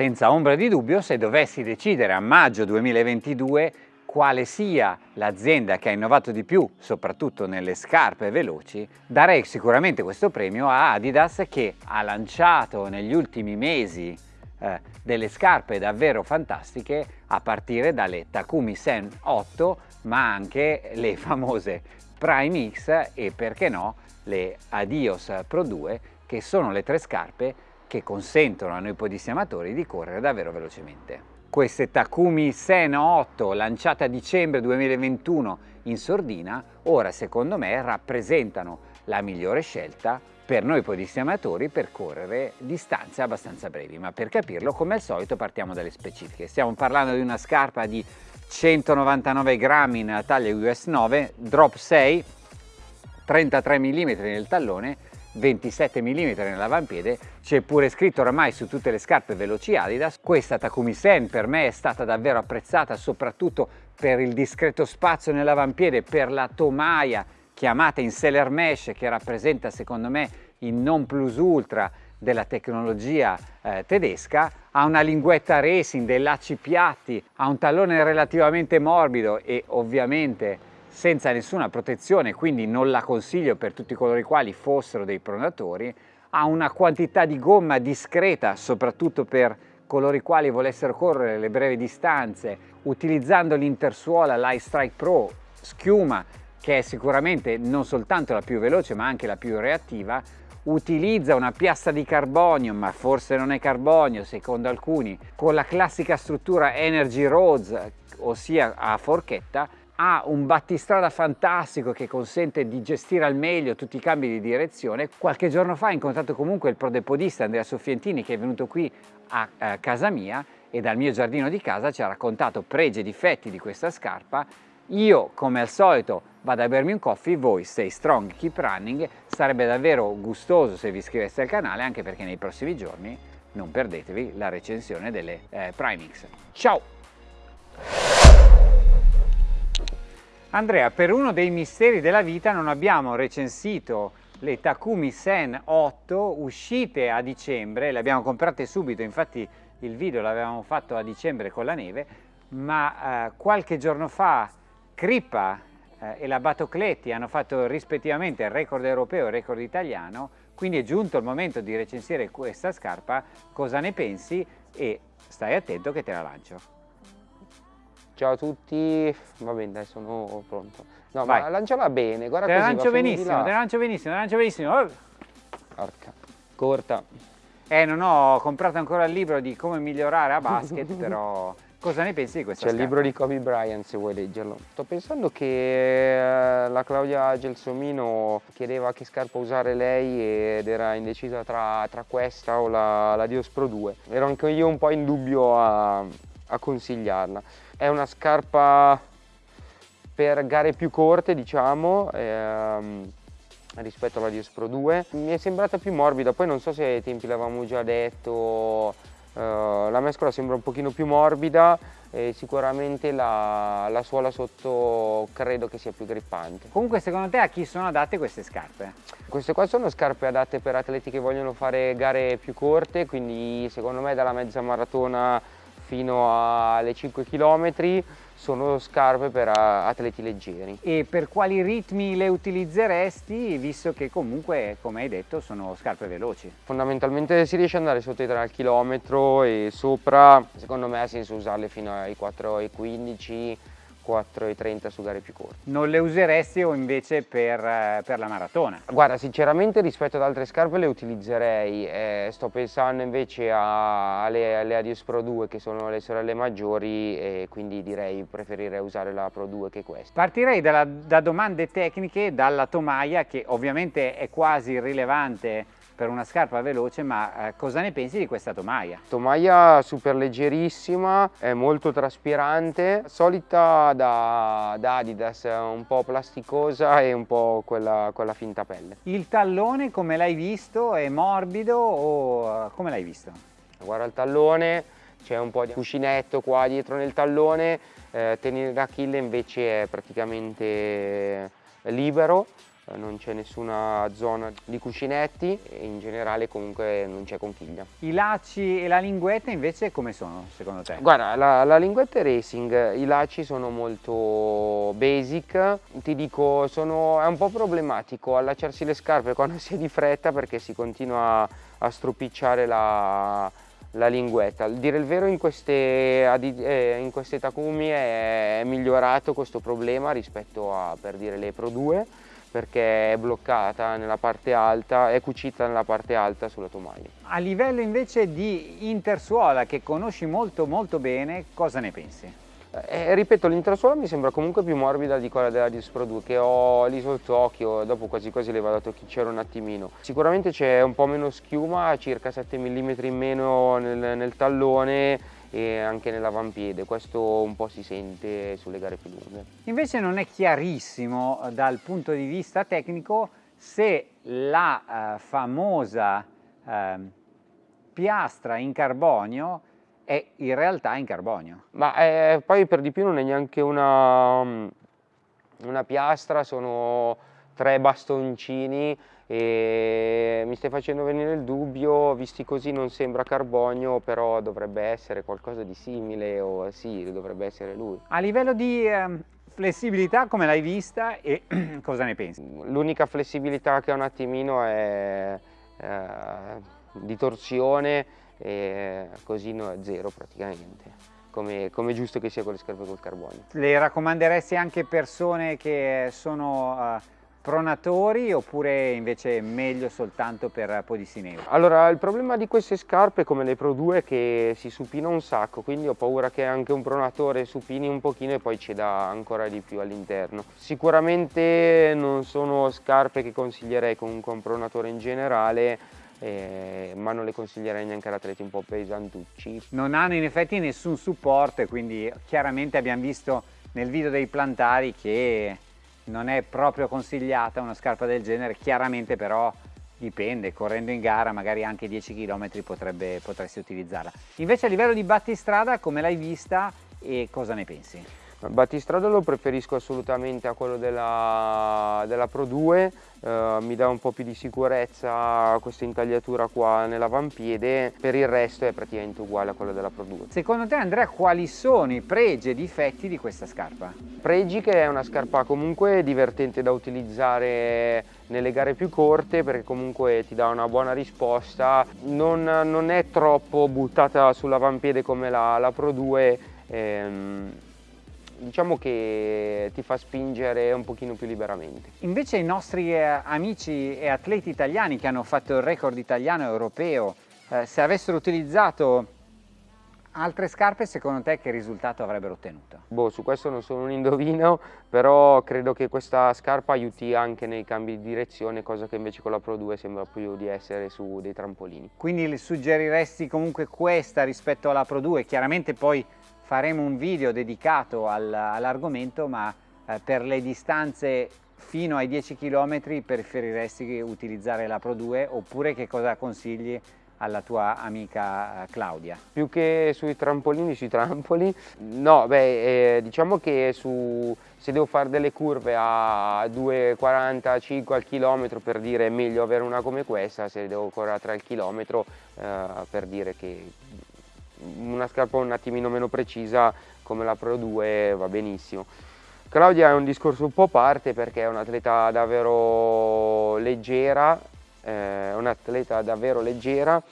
Senza ombra di dubbio, se dovessi decidere a maggio 2022 quale sia l'azienda che ha innovato di più, soprattutto nelle scarpe veloci, darei sicuramente questo premio a Adidas che ha lanciato negli ultimi mesi eh, delle scarpe davvero fantastiche a partire dalle Takumi Sen 8 ma anche le famose Prime X e perché no le Adios Pro 2 che sono le tre scarpe che consentono a noi podistiamatori di correre davvero velocemente queste Takumi Seno 8 lanciate a dicembre 2021 in sordina, ora secondo me rappresentano la migliore scelta per noi podisti per correre distanze abbastanza brevi, ma per capirlo come al solito partiamo dalle specifiche. Stiamo parlando di una scarpa di 199 grammi nella taglia US 9, drop 6, 33 mm nel tallone 27 mm nell'avampiede, c'è pure scritto oramai su tutte le scarpe veloci Adidas. Questa Takumi Sen per me è stata davvero apprezzata soprattutto per il discreto spazio nell'avampiede, per la tomaia chiamata in Seller Mesh che rappresenta secondo me il non plus ultra della tecnologia eh, tedesca, ha una linguetta racing, dei lacci piatti, ha un tallone relativamente morbido e ovviamente senza nessuna protezione, quindi non la consiglio per tutti coloro i quali fossero dei pronatori, ha una quantità di gomma discreta, soprattutto per coloro i quali volessero correre le brevi distanze, utilizzando l'Intersuola Light Strike Pro schiuma, che è sicuramente non soltanto la più veloce ma anche la più reattiva, utilizza una piastra di carbonio, ma forse non è carbonio secondo alcuni, con la classica struttura Energy Roads, ossia a forchetta, ha un battistrada fantastico che consente di gestire al meglio tutti i cambi di direzione. Qualche giorno fa ho incontrato comunque il prodepodista Andrea Soffientini che è venuto qui a, a casa mia e dal mio giardino di casa ci ha raccontato pregi e difetti di questa scarpa. Io, come al solito, vado a bermi un coffee, voi stay strong, keep running. Sarebbe davvero gustoso se vi iscriveste al canale, anche perché nei prossimi giorni non perdetevi la recensione delle eh, Primix. Ciao! Andrea, per uno dei misteri della vita non abbiamo recensito le Takumi Sen 8 uscite a dicembre, le abbiamo comprate subito, infatti il video l'avevamo fatto a dicembre con la neve, ma eh, qualche giorno fa Crippa eh, e la Batocletti hanno fatto rispettivamente il record europeo e il record italiano, quindi è giunto il momento di recensire questa scarpa, cosa ne pensi e stai attento che te la lancio. Ciao a tutti, va bene dai sono pronto. No Vai. ma lanciala bene, guarda te così. Te lancio benissimo, te lancio benissimo, te lancio benissimo. Oh. Porca, corta. Eh non ho comprato ancora il libro di come migliorare a basket, però cosa ne pensi di questa C'è il libro di Kobe Bryant se vuoi leggerlo. Sto pensando che eh, la Claudia Gelsomino chiedeva che scarpa usare lei ed era indecisa tra, tra questa o la, la Dios Pro 2. Ero anche io un po' in dubbio a, a consigliarla è una scarpa per gare più corte diciamo ehm, rispetto alla Dios Pro 2 mi è sembrata più morbida poi non so se ai tempi l'avevamo già detto eh, la mescola sembra un pochino più morbida e sicuramente la, la, suola sotto credo che sia più grippante. Comunque secondo te a chi sono adatte queste scarpe? Queste qua sono scarpe adatte per atleti che vogliono fare gare più corte, quindi secondo me dalla mezza maratona fino alle 5 km sono scarpe per atleti leggeri. E per quali ritmi le utilizzeresti, visto che comunque, come hai detto, sono scarpe veloci? Fondamentalmente si riesce ad andare sotto i 3 km e sopra, secondo me ha senso usarle fino ai 4,15 4,30 su gare più corte. Non le useresti o invece per, eh, per, la maratona? Guarda, sinceramente rispetto ad altre scarpe le utilizzerei, eh, sto pensando invece alle, alle, Adios Pro 2 che sono le sorelle maggiori e quindi direi preferirei usare la Pro 2 che questa. Partirei dalla, da domande tecniche, dalla tomaia che ovviamente è quasi irrilevante per una scarpa veloce, ma eh, cosa ne pensi di questa tomaia? Tomaia super leggerissima, è molto traspirante, solita da, da Adidas, un po' plasticosa e un po' quella, quella finta pelle. Il tallone come l'hai visto? È morbido o eh, come l'hai visto? Guarda il tallone, c'è un po' di cuscinetto qua dietro nel tallone, eh, tenere d'Achille invece è praticamente libero, non c'è nessuna zona di cuscinetti e in generale comunque non c'è conchiglia. I lacci e la linguetta invece come sono secondo te? Guarda, la, la linguetta è racing, i lacci sono molto basic, ti dico sono, è un po' problematico allacciarsi le scarpe quando si è di fretta perché si continua a stropicciare la, la linguetta. Dire il vero in queste, eh, in queste Takumi è migliorato questo problema rispetto a per dire le Pro 2 perché è bloccata nella parte alta, è cucita nella parte alta sulla tomaia. A livello invece di intersuola che conosci molto molto bene, cosa ne pensi? Eh, ripeto, l'intersuola mi sembra comunque più morbida di quella della Disc Pro 2 che ho lì sott'occhio, dopo quasi quasi le vado a tocchicciare un attimino. Sicuramente c'è un po' meno schiuma, circa 7 mm in meno nel, nel tallone e anche nell'avampiede, questo un po' si sente sulle gare più lunghe. Invece non è chiarissimo eh, dal punto di vista tecnico se la uh, famosa uh, piastra in carbonio è in realtà in carbonio. Ma eh, poi per di più non è neanche una, una piastra, sono tre bastoncini e mi stai facendo venire il dubbio, visti così non sembra carbonio, però dovrebbe essere qualcosa di simile o sì, dovrebbe essere lui. A livello di eh, flessibilità come l'hai vista e cosa ne pensi? L'unica flessibilità che ha un attimino è eh, di torsione e così no, zero praticamente. Come, come, giusto che sia con le scarpe col carbonio. Le raccomanderesti anche persone che sono uh, pronatori oppure invece meglio soltanto per podissi nero? Allora il problema di queste scarpe come le Pro 2 è che si supina un sacco quindi ho paura che anche un pronatore supini un pochino e poi ci dà ancora di più all'interno. Sicuramente non sono scarpe che consiglierei comunque a un pronatore in generale eh, ma non le consiglierei neanche ad atleti un po' pesantucci. Non hanno in effetti nessun supporto quindi chiaramente abbiamo visto nel video dei plantari che non è proprio consigliata una scarpa del genere, chiaramente però dipende, correndo in gara magari anche 10 km potrebbe, potresti utilizzarla. Invece a livello di battistrada come l'hai vista e cosa ne pensi? Battistrada lo preferisco assolutamente a quello della, della Pro 2, eh, mi dà un po' più di sicurezza questa intagliatura qua nell'avampiede, per il resto è praticamente uguale a quello della Pro 2. Secondo te Andrea quali sono i pregi e difetti di questa scarpa? Pregi che è una scarpa comunque divertente da utilizzare nelle gare più corte perché comunque ti dà una buona risposta, non, non è troppo buttata sull'avampiede come la, la Pro 2, ehm, diciamo che ti fa spingere un pochino più liberamente. Invece i nostri eh, amici e atleti italiani che hanno fatto il record italiano e europeo, eh, se avessero utilizzato altre scarpe, secondo te che risultato avrebbero ottenuto? Boh, su questo non sono un indovino, però credo che questa scarpa aiuti anche nei cambi di direzione, cosa che invece con la Pro 2 sembra più di essere su dei trampolini. Quindi le suggeriresti comunque questa rispetto alla Pro 2? Chiaramente poi faremo un video dedicato al, all'argomento ma eh, per le distanze fino ai 10 km preferiresti utilizzare la Pro 2 oppure che cosa consigli alla tua amica eh, Claudia? Più che sui trampolini, sui trampoli, no, beh, eh, diciamo che su, se devo fare delle curve a 2,45 al chilometro per dire è meglio avere una come questa, se devo correre a 3 al chilometro eh, per dire che una scarpa un attimino meno precisa come la Pro 2 va benissimo. Claudia è un discorso un po' a parte perché è un'atleta davvero leggera, eh, un'atleta davvero leggera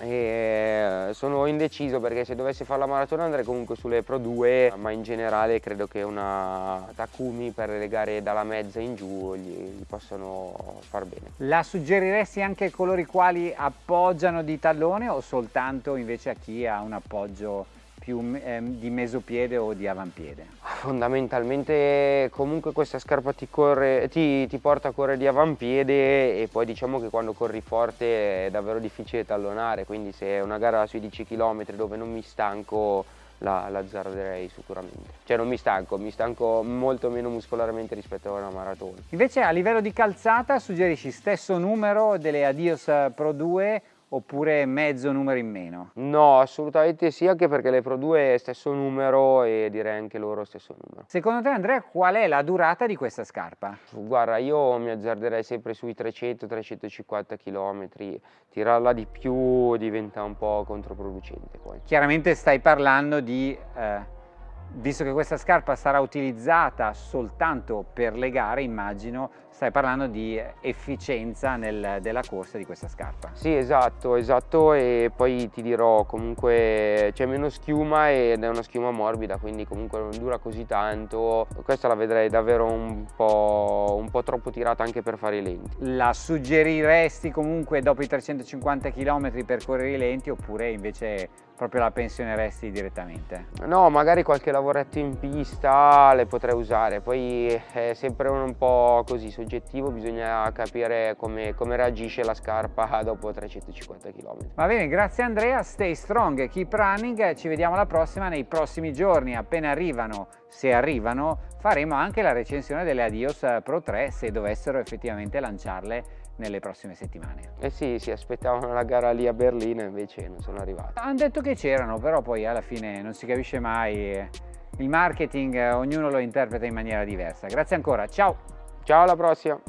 e sono indeciso perché se dovessi fare la maratona andrei comunque sulle Pro 2 ma in generale credo che una Takumi per le gare dalla mezza in giù gli, gli possono far bene. La suggeriresti anche a coloro i quali appoggiano di tallone o soltanto invece a chi ha un appoggio più eh, di mesopiede o di avampiede? Fondamentalmente comunque questa scarpa ti, corre, ti, ti, porta a correre di avampiede e poi diciamo che quando corri forte è davvero difficile tallonare, quindi se è una gara sui 10 km dove non mi stanco la, l'azzarderei sicuramente. Cioè non mi stanco, mi stanco molto meno muscolarmente rispetto a una maratona. Invece a livello di calzata suggerisci stesso numero delle Adios Pro 2 oppure mezzo numero in meno? No, assolutamente sì, anche perché le Pro 2 è stesso numero e direi anche loro stesso numero. Secondo te Andrea qual è la durata di questa scarpa? Guarda, io mi azzarderei sempre sui 300-350 km, tirarla di più diventa un po' controproducente poi. Chiaramente stai parlando di... Eh visto che questa scarpa sarà utilizzata soltanto per le gare, immagino stai parlando di efficienza nel, della corsa di questa scarpa. Sì, esatto, esatto e poi ti dirò comunque c'è meno schiuma ed è una schiuma morbida, quindi comunque non dura così tanto. Questa la vedrei davvero un po', un po troppo tirata anche per fare i lenti. La suggeriresti comunque dopo i 350 km per correre i lenti oppure invece proprio la pensioneresti direttamente? No, magari qualche lavoretto in pista le potrei usare, poi è sempre un po' così soggettivo, bisogna capire come, come reagisce la scarpa dopo 350 km. Va bene, grazie Andrea, stay strong, keep running, ci vediamo alla prossima nei prossimi giorni, appena arrivano, se arrivano, faremo anche la recensione delle Adios Pro 3 se dovessero effettivamente lanciarle nelle prossime settimane. Eh sì, si aspettavano la gara lì a Berlino invece non sono arrivati. Hanno detto che c'erano, però poi alla fine non si capisce mai. Il marketing ognuno lo interpreta in maniera diversa. Grazie ancora, ciao! Ciao, alla prossima!